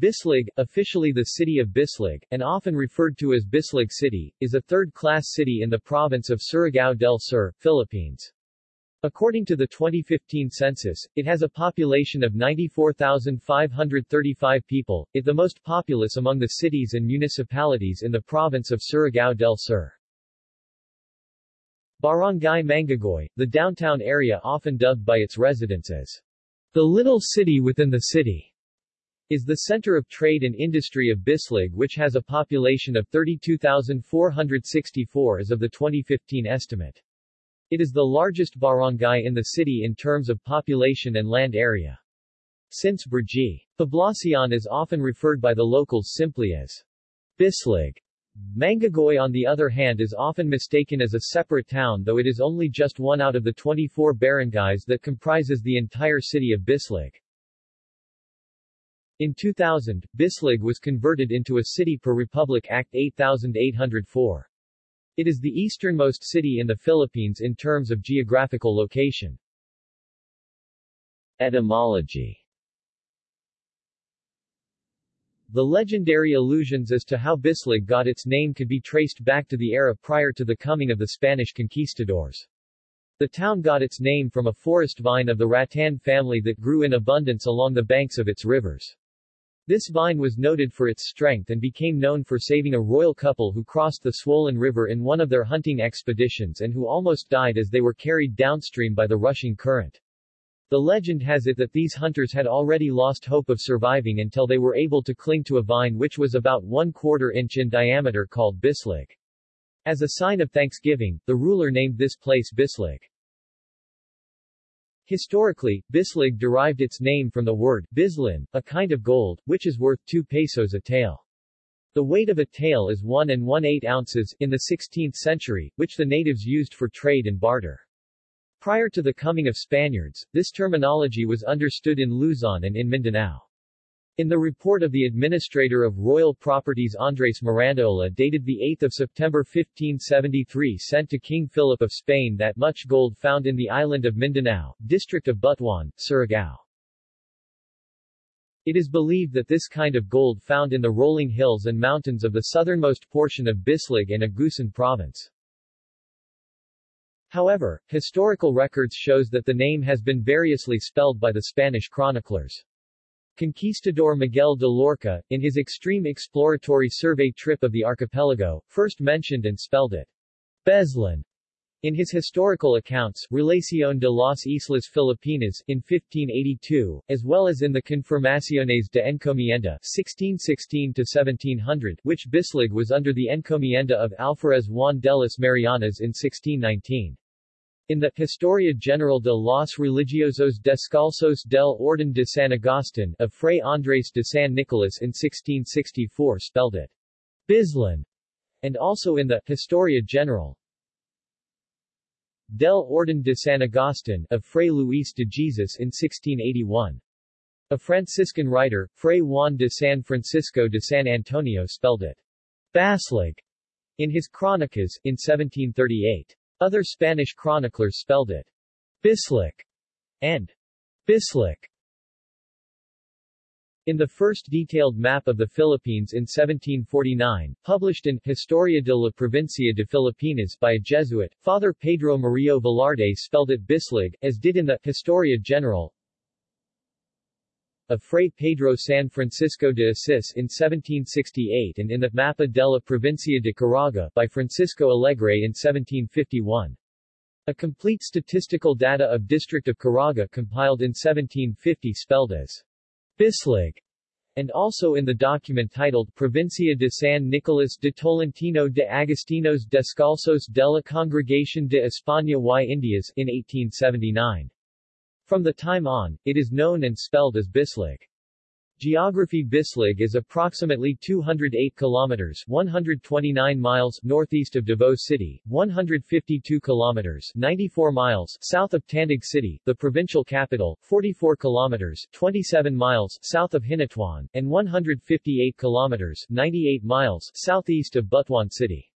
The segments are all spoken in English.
Bislig, officially the city of Bislig, and often referred to as Bislig City, is a third-class city in the province of Surigao del Sur, Philippines. According to the 2015 census, it has a population of 94,535 people, it the most populous among the cities and municipalities in the province of Surigao del Sur. Barangay Mangagoy, the downtown area often dubbed by its residents as the little city within the city is the center of trade and industry of Bislig which has a population of 32,464 as of the 2015 estimate. It is the largest barangay in the city in terms of population and land area. Since Brgy. Poblacion is often referred by the locals simply as Bislig. Mangagoy on the other hand is often mistaken as a separate town though it is only just one out of the 24 barangays that comprises the entire city of Bislig. In 2000, Bislig was converted into a city per Republic Act 8804. It is the easternmost city in the Philippines in terms of geographical location. Etymology The legendary allusions as to how Bislig got its name could be traced back to the era prior to the coming of the Spanish conquistadors. The town got its name from a forest vine of the rattan family that grew in abundance along the banks of its rivers. This vine was noted for its strength and became known for saving a royal couple who crossed the swollen river in one of their hunting expeditions and who almost died as they were carried downstream by the rushing current. The legend has it that these hunters had already lost hope of surviving until they were able to cling to a vine which was about one quarter inch in diameter called Bislig. As a sign of thanksgiving, the ruler named this place Bislig. Historically, Bislig derived its name from the word bislin, a kind of gold, which is worth 2 pesos a tael. The weight of a tael is 1 and 1 8 ounces in the 16th century, which the natives used for trade and barter. Prior to the coming of Spaniards, this terminology was understood in Luzon and in Mindanao. In the report of the Administrator of Royal Properties Andres Mirandola dated 8 September 1573 sent to King Philip of Spain that much gold found in the island of Mindanao, district of Butuan, Surigao. It is believed that this kind of gold found in the rolling hills and mountains of the southernmost portion of Bislig and Agusan province. However, historical records shows that the name has been variously spelled by the Spanish chroniclers. Conquistador Miguel de Loarca, in his extreme exploratory survey trip of the archipelago, first mentioned and spelled it Beslan in his historical accounts, Relación de las Islas Filipinas, in 1582, as well as in the Confirmaciones de Encomienda, 1616-1700, which Bislig was under the encomienda of Alferez Juan de las Marianas in 1619. In the Historia General de los Religiosos Descalzos del Orden de San Agustin of Fray Andrés de San Nicolas in 1664 spelled it Bislan, and also in the Historia General del Orden de San Agustin of Fray Luis de Jesus in 1681. A Franciscan writer, Fray Juan de San Francisco de San Antonio spelled it Baslig in his Chronicas, in 1738. Other Spanish chroniclers spelled it Bislik and Bislik. In the first detailed map of the Philippines in 1749, published in Historia de la Provincia de Filipinas by a Jesuit, Father Pedro Murillo Velarde spelled it Bislig, as did in the Historia General of Fray Pedro San Francisco de Assis in 1768 and in the Mapa de la Provincia de Caraga by Francisco Alegre in 1751. A complete statistical data of District of Caraga compiled in 1750 spelled as Bislig, and also in the document titled Provincia de San Nicolás de Tolentino de Agustinos Descalzos de la Congregación de España y Indias in 1879. From the time on, it is known and spelled as Bislig. Geography Bislig is approximately 208 kilometers 129 miles northeast of Davao City, 152 kilometers 94 miles south of Tandag City, the provincial capital, 44 kilometers 27 miles south of Hinatuan, and 158 kilometers 98 miles southeast of Butuan City.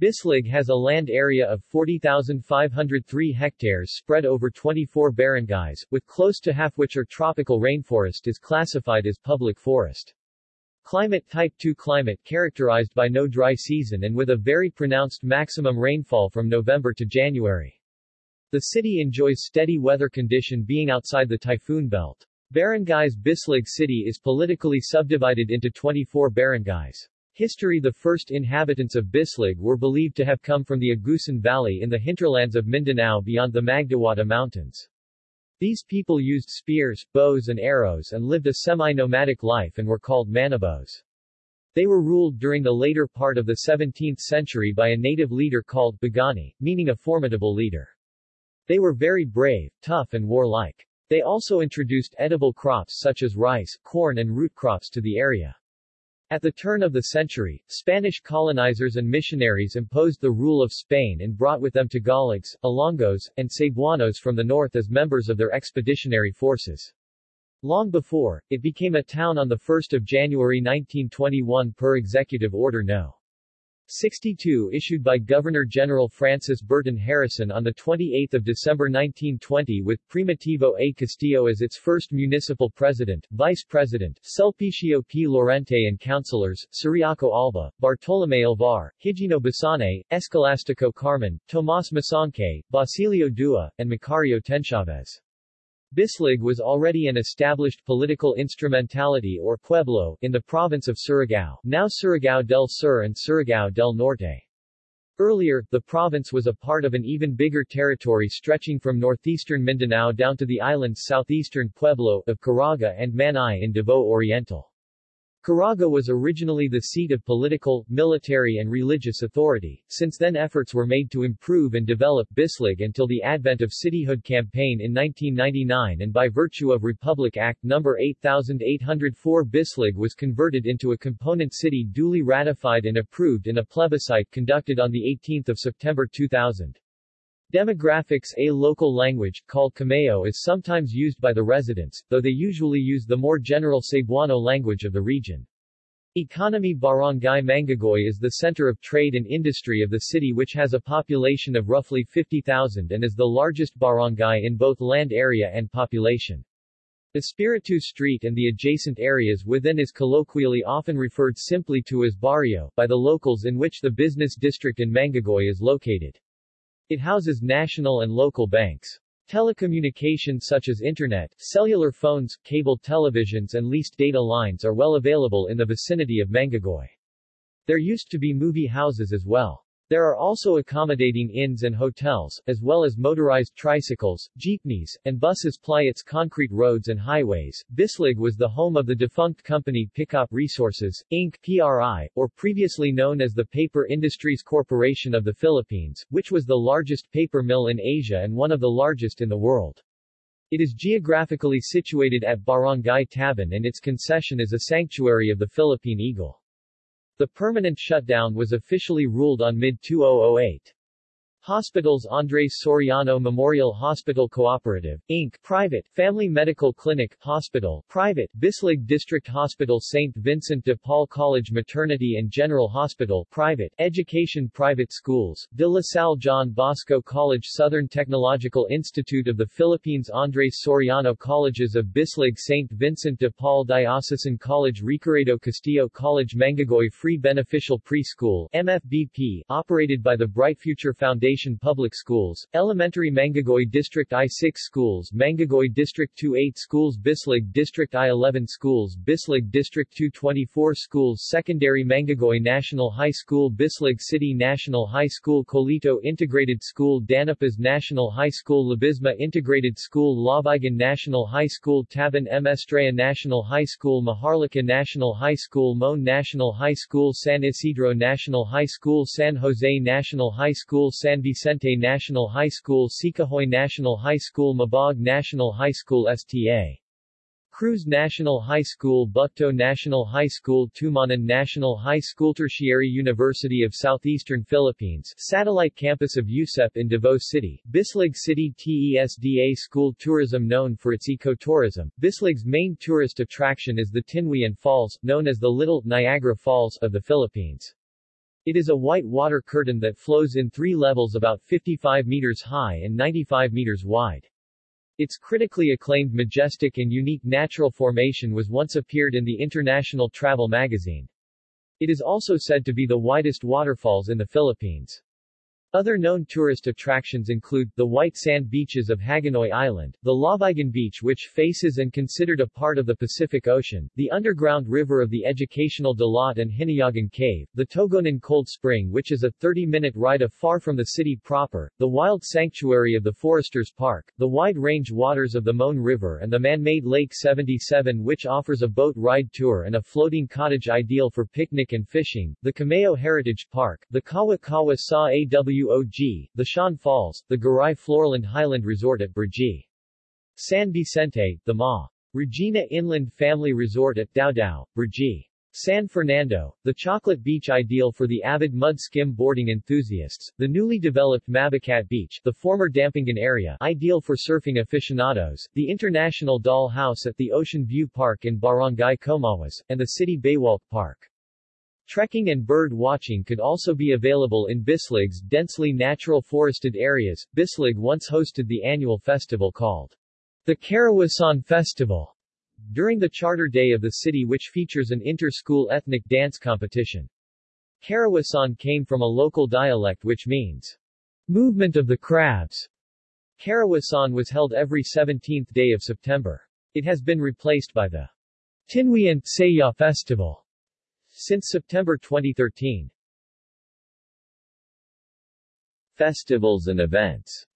Bislig has a land area of 40,503 hectares spread over 24 barangays, with close to half which are tropical rainforest is classified as public forest. Climate Type 2 climate characterized by no dry season and with a very pronounced maximum rainfall from November to January. The city enjoys steady weather condition being outside the typhoon belt. Barangays Bislig city is politically subdivided into 24 barangays. History The first inhabitants of Bislig were believed to have come from the Agusan Valley in the hinterlands of Mindanao beyond the Magdiwata Mountains. These people used spears, bows and arrows and lived a semi-nomadic life and were called manobos. They were ruled during the later part of the 17th century by a native leader called Bagani, meaning a formidable leader. They were very brave, tough and warlike. They also introduced edible crops such as rice, corn and root crops to the area. At the turn of the century, Spanish colonizers and missionaries imposed the rule of Spain and brought with them Tagalogs, Ilonggos, and Cebuanos from the north as members of their expeditionary forces. Long before, it became a town on 1 January 1921 per Executive Order No. 62 issued by Governor-General Francis Burton Harrison on 28 December 1920 with Primitivo A. Castillo as its first municipal president, vice president, Sulpicio P. Lorente and councilors, Ciriaco Alba, Bartolome Alvar, Higino Basane, Escalastico Carmen, Tomas Masangkay, Basilio Dua, and Macario Tenchavez. Bislig was already an established political instrumentality or pueblo in the province of Surigao, now Surigao del Sur and Surigao del Norte. Earlier, the province was a part of an even bigger territory stretching from northeastern Mindanao down to the island's southeastern pueblo of Caraga and Manay in Davao Oriental. Caraga was originally the seat of political, military and religious authority. Since then efforts were made to improve and develop Bislig until the advent of cityhood campaign in 1999 and by virtue of Republic Act No. 8804 Bislig was converted into a component city duly ratified and approved in a plebiscite conducted on 18 September 2000. Demographics A local language, called Kamayo is sometimes used by the residents, though they usually use the more general Cebuano language of the region. Economy Barangay Mangagoy is the center of trade and industry of the city which has a population of roughly 50,000 and is the largest barangay in both land area and population. Espiritu Street and the adjacent areas within is colloquially often referred simply to as barrio, by the locals in which the business district in Mangagoy is located. It houses national and local banks. Telecommunications such as internet, cellular phones, cable televisions and leased data lines are well available in the vicinity of Mangagoy. There used to be movie houses as well. There are also accommodating inns and hotels, as well as motorized tricycles, jeepneys, and buses ply its concrete roads and highways. Bislig was the home of the defunct company PICOP Resources, Inc. PRI, or previously known as the Paper Industries Corporation of the Philippines, which was the largest paper mill in Asia and one of the largest in the world. It is geographically situated at Barangay Taban and its concession is a sanctuary of the Philippine eagle. The permanent shutdown was officially ruled on mid-2008. Hospitals Andres Soriano Memorial Hospital Cooperative, Inc., private, Family Medical Clinic, Hospital, private, Bislig District Hospital St. Vincent de Paul College Maternity and General Hospital, private, Education Private Schools, De La Salle John Bosco College Southern Technological Institute of the Philippines Andres Soriano Colleges of Bislig St. Vincent de Paul Diocesan College Ricaredo Castillo College Mangagoy Free Beneficial Preschool, MFBP, operated by the Bright Future Foundation Public Schools, Elementary Mangagoy District I-6 Schools Mangagoy District 2-8 Schools Bislig District I-11 Schools Bislig District 224 Schools Secondary Mangagoy National High School Bislig City National High School Colito Integrated School Danapas National High School Labisma Integrated School Lavigan National High School Taban M. Estrella National High School Maharlika National High School Moan National High School San Isidro National High School San Jose National High School San Vicente National High School Sicahoy National High School Mabog National High School STA Cruz National High School Bucto National High School Tumanan National High School Tertiary University of Southeastern Philippines Satellite Campus of USEP in Davao City Bislig City TESDA School Tourism known for its ecotourism. Bislig's main tourist attraction is the Tinuy-an Falls, known as the Little Niagara Falls of the Philippines. It is a white water curtain that flows in three levels about 55 meters high and 95 meters wide. Its critically acclaimed majestic and unique natural formation was once appeared in the International Travel magazine. It is also said to be the widest waterfalls in the Philippines. Other known tourist attractions include, the white sand beaches of Hagonoy Island, the Lavigan Beach which faces and considered a part of the Pacific Ocean, the underground river of the educational Dalat and Hinayagan Cave, the Togonan Cold Spring which is a 30-minute ride afar from the city proper, the wild sanctuary of the Foresters Park, the wide-range waters of the Moan River and the man-made Lake 77 which offers a boat ride tour and a floating cottage ideal for picnic and fishing, the Kamayo Heritage Park, the Kawa Kawa Sa Aw WOG, the Shan Falls, the Garay Floraland Highland Resort at Brgy. San Vicente, the Ma. Regina Inland Family Resort at Dao Brgy. San Fernando, the chocolate beach ideal for the avid mud skim boarding enthusiasts, the newly developed Mabicat Beach, the former Dampingan area, ideal for surfing aficionados, the International Doll House at the Ocean View Park in Barangay Comawas, and the City Baywalk Park. Trekking and bird watching could also be available in Bislig's densely natural forested areas. Bislig once hosted the annual festival called the Karawasan Festival during the charter day of the city which features an inter-school ethnic dance competition. Karawasan came from a local dialect which means movement of the crabs. Karawasan was held every 17th day of September. It has been replaced by the Tinuy-an Saya Festival since September 2013. Festivals and events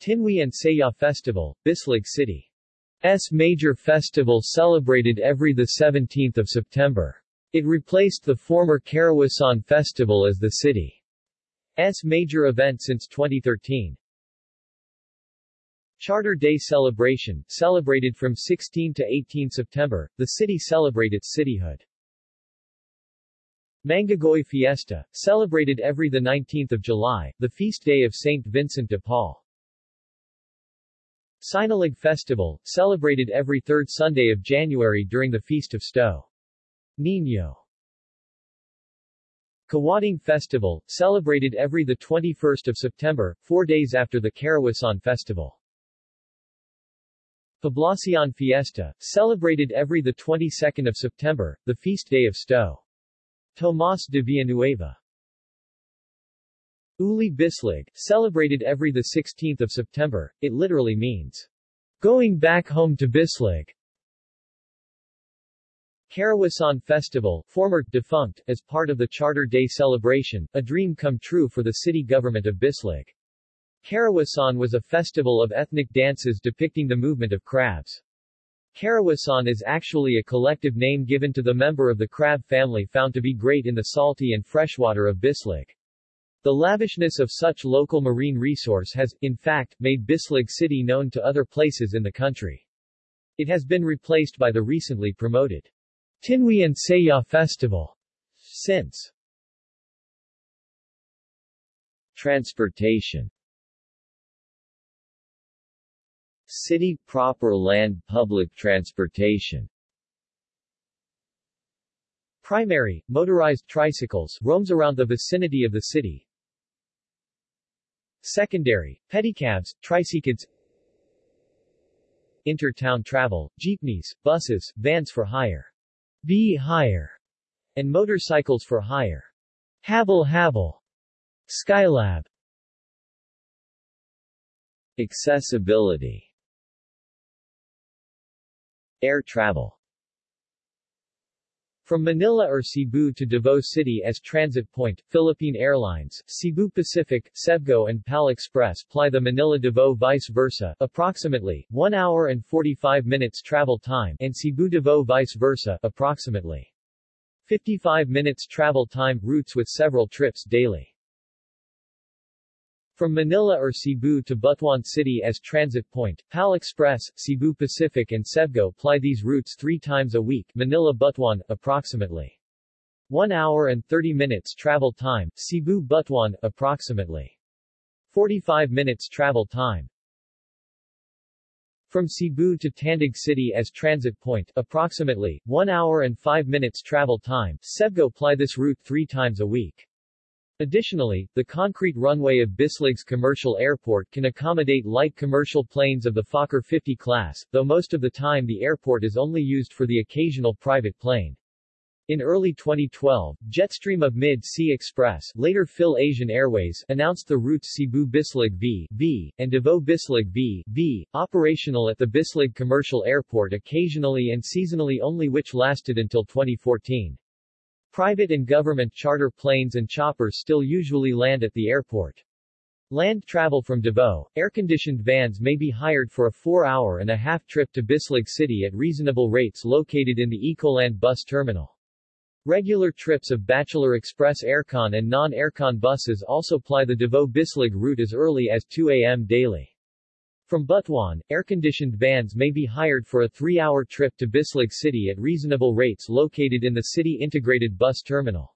Tinuy-an Saya Festival, Bislig City. S major festival celebrated every 17 September. It replaced the former Karawasan Festival as the city's major event since 2013. Charter Day celebration, celebrated from 16 to 18 September, the city celebrate its cityhood. Mangagoy Fiesta, celebrated every 19 July, the feast day of Saint Vincent de Paul. Sinalig Festival, celebrated every third Sunday of January during the Feast of Sto. Niño. Kawating Festival, celebrated every 21 September, four days after the Karawasan Festival. Poblacion Fiesta, celebrated every the 22nd of September, the feast day of Sto. Tomas de Villanueva. Uli Bislig, celebrated every the 16th of September, it literally means, going back home to Bislig. Karawasan Festival, former, defunct, as part of the Charter Day celebration, a dream come true for the city government of Bislig. Karawasan was a festival of ethnic dances depicting the movement of crabs. Karawasan is actually a collective name given to the member of the crab family found to be great in the salty and freshwater of Bislig. The lavishness of such local marine resource has, in fact, made Bislig City known to other places in the country. It has been replaced by the recently promoted Tinuy-an Saya Festival since. Transportation City proper land public transportation Primary, motorized tricycles roams around the vicinity of the city. Secondary, pedicabs, tricycles Inter-town travel, jeepneys, buses, vans for hire. B hire, and motorcycles for hire. Habal-habal. Skylab. Accessibility Air travel from Manila or Cebu to Davao City as transit point, Philippine Airlines, Cebu Pacific, Cebgo and PAL Express ply the Manila-Davao vice versa, approximately 1 hour and 45 minutes travel time, and Cebu-Davao vice versa, approximately 55 minutes travel time, routes with several trips daily. From Manila or Cebu to Butuan City as transit point, PAL Express, Cebu Pacific and Cebgo ply these routes three times a week Manila-Butuan, approximately 1 hour and 30 minutes travel time, Cebu-Butuan, approximately 45 minutes travel time. From Cebu to Tandag City as transit point, approximately 1 hour and 5 minutes travel time, Cebgo ply this route three times a week. Additionally, the concrete runway of Bislig's commercial airport can accommodate light commercial planes of the Fokker 50 class, though most of the time the airport is only used for the occasional private plane. In early 2012, Jetstream of Mid-Sea Express later Phil Asian Airways announced the routes Cebu Bislig V, V, and Davao Bislig V, V, operational at the Bislig Commercial Airport occasionally and seasonally only which lasted until 2014. Private and government charter planes and choppers still usually land at the airport. Land travel from Davao, air-conditioned vans may be hired for a four-hour and a half trip to Bislig City at reasonable rates located in the Ecoland bus terminal. Regular trips of Bachelor Express aircon and non-aircon buses also ply the Davao-Bislig route as early as 2 a.m. daily. From Butuan, air-conditioned vans may be hired for a three-hour trip to Bislig City at reasonable rates located in the city integrated bus terminal.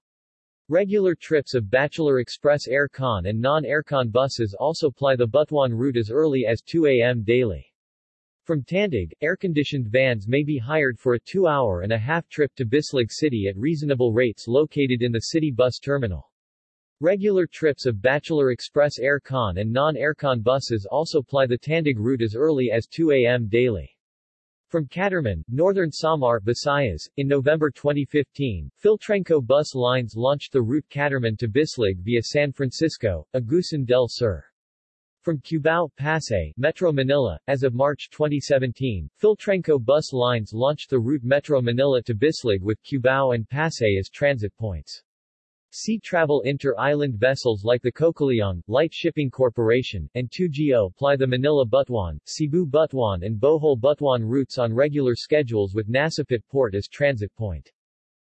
Regular trips of Bachelor Express aircon and non-aircon buses also ply the Butuan route as early as 2 a.m. daily. From Tandag, air-conditioned vans may be hired for a two-hour and a half trip to Bislig City at reasonable rates located in the city bus terminal. Regular trips of Bachelor Express aircon and non-aircon buses also ply the Tandag route as early as 2 a.m. daily. From Catarman, northern Samar, Visayas, in November 2015, Philtrenco bus lines launched the route Catarman to Bislig via San Francisco, Agusan del Sur. From Cubao, Pasay, Metro Manila, as of March 2017, Philtrenco bus lines launched the route Metro Manila to Bislig with Cubao and Pasay as transit points. Sea travel inter-island vessels like the Cocaliong, Lite Shipping Corporation, and 2GO ply the Manila-Butuan, Cebu-Butuan and Bohol-Butuan routes on regular schedules with Nasipit Port as transit point.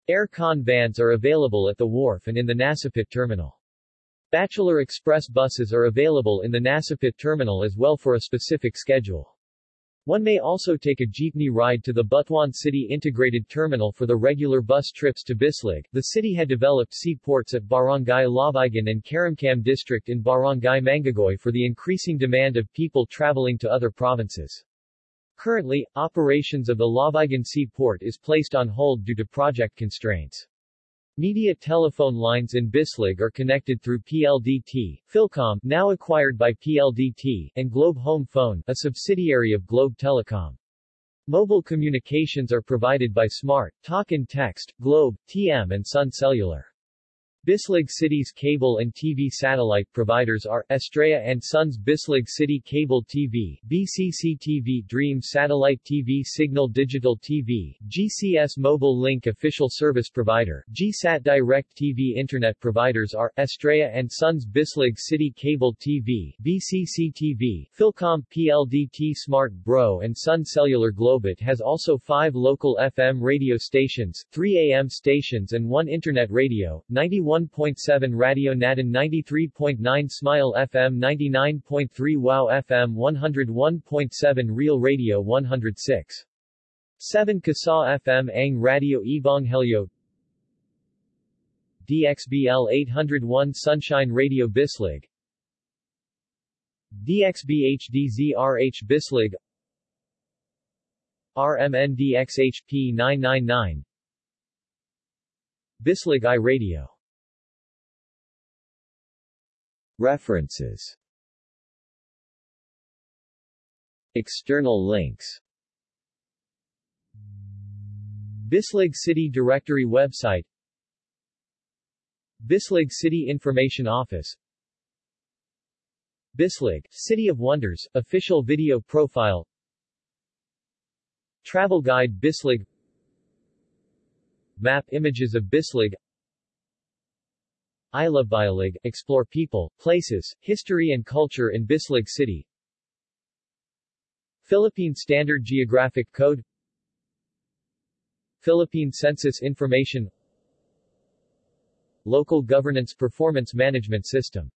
Air-con vans are available at the wharf and in the Nasipit terminal. Bachelor Express buses are available in the Nasipit terminal as well for a specific schedule. One may also take a jeepney ride to the Butuan City Integrated Terminal for the regular bus trips to Bislig. The city had developed seaports at Barangay Lavigan and Karamkam district in Barangay Mangagoy for the increasing demand of people traveling to other provinces. Currently, operations of the Lavigan Seaport is placed on hold due to project constraints. Media telephone lines in Bislig are connected through PLDT, Philcom, now acquired by PLDT, and Globe Home Phone, a subsidiary of Globe Telecom. Mobile communications are provided by Smart, Talk and Text, Globe, TM and Sun Cellular. Bislig City's cable and TV satellite providers are Estrella and Sons Bislig City Cable TV, BCC TV Dream Satellite TV Signal Digital TV, GCS Mobile Link Official Service Provider, GSAT Direct TV Internet providers are Estrella and Sons Bislig City Cable TV, BCC TV, Philcom PLDT Smart Bro and Sun Cellular Globit has also five local FM radio stations, three AM stations and one Internet radio, 91 91.7 Radio Natin 93.9 Smile FM 99.3 Wow FM 101.7 Real Radio 106. 7 Kasa FM Ang Radio Ebonghelyo DXBL 801 Sunshine Radio Bislig. DXBHDZRH Bislig. RMNDXHP 999 Bislig I Radio References. External links. Bislig City Directory website. Bislig City Information Office. Bislig, City of Wonders, official video profile. Travel Guide Bislig. Map images of Bislig I Love Biolig, explore people, places, history and culture in Bislig City. Philippine Standard Geographic Code. Philippine Census Information. Local Governance Performance Management System